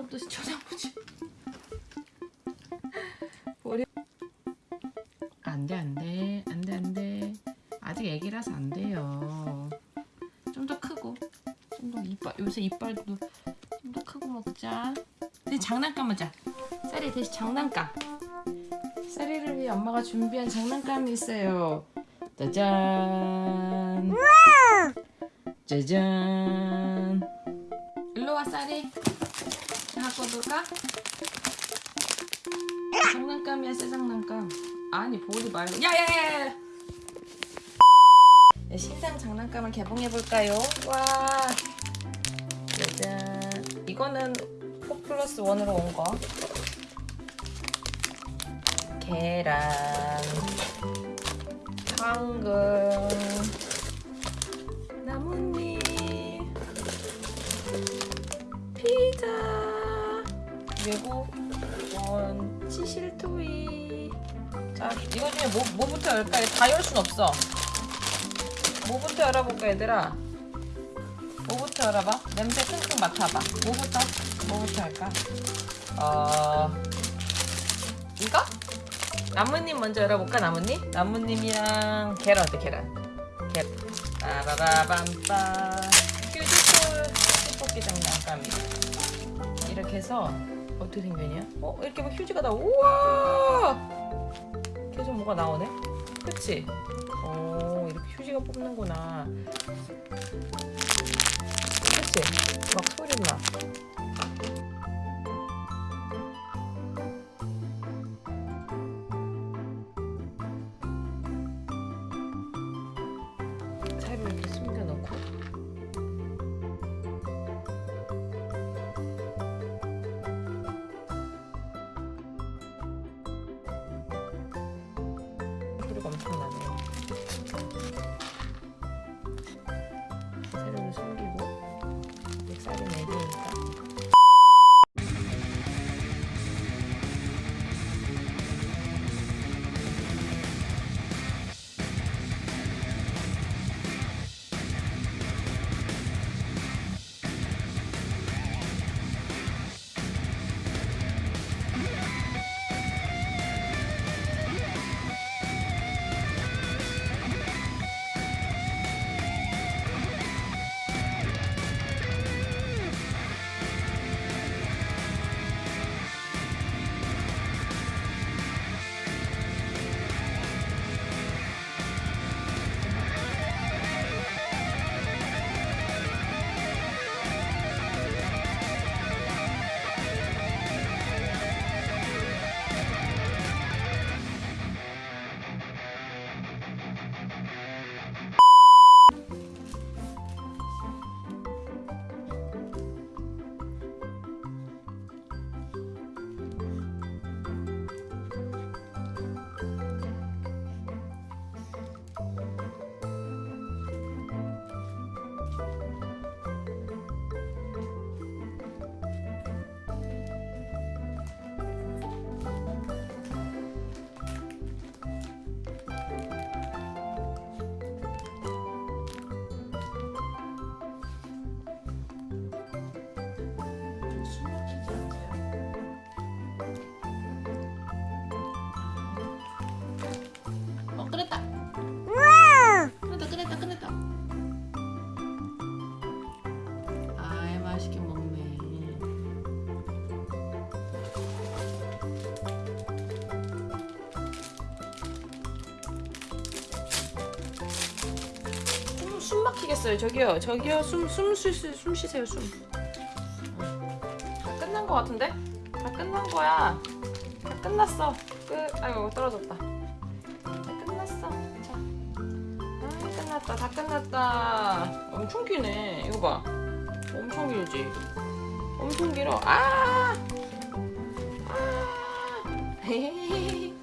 아버지 쳐다보지. 머리. 안돼 안돼 안돼 안돼. 아직 애기라서 안 돼요. 좀 더 크고 좀 더 이빨 요새 이빨도 좀 더 크고 먹자. 대신 장난감 하자. 쌀이 대신 장난감. 쌀이를 위해 엄마가 준비한 장난감이 있어요. 짜잔. 짜잔. 일로 와 쌀이 놀까? 장난감이야 새 장난감. 아니 보리 말고. 야야야 네, 신상 장난감을 개봉해볼까요? 와. 짜잔. 이거는 4 플러스 1으로 온거. 계란. 당근 그리고 원 치실 토이. 자 이거 중에 뭐, 뭐부터 열까요? 다열 순 없어. 뭐부터 열어볼까 얘들아? 뭐부터 열어봐? 냄새 끙끙 맡아봐. 뭐부터? 뭐부터 할까? 어 이거? 나뭇잎 먼저 열어볼까 나뭇잎? 나뭇잎이랑 계란 어때 계란? 계란 빠바바밤빠 휴지풀 휴지뽑기 장난감이 이렇게 해서 어떻게 생겼냐? 어? 이렇게 막 휴지가 나와 우와 계속 뭐가 나오네? 그치? 어 이렇게 휴지가 뽑는구나 그치? 막 소리 나 막히겠어요. 저기요, 저기요, 숨, 숨, 쉬, 숨 쉬세요, 숨. 다 끝난 거 같은데? 다 끝난 거야. 다 끝났어. 끝. 아이고 떨어졌다. 다 끝났어. 자. 아 끝났다. 다 끝났다. 엄청 기네. 이거 봐. 엄청 길지. 엄청 길어. 아. 아.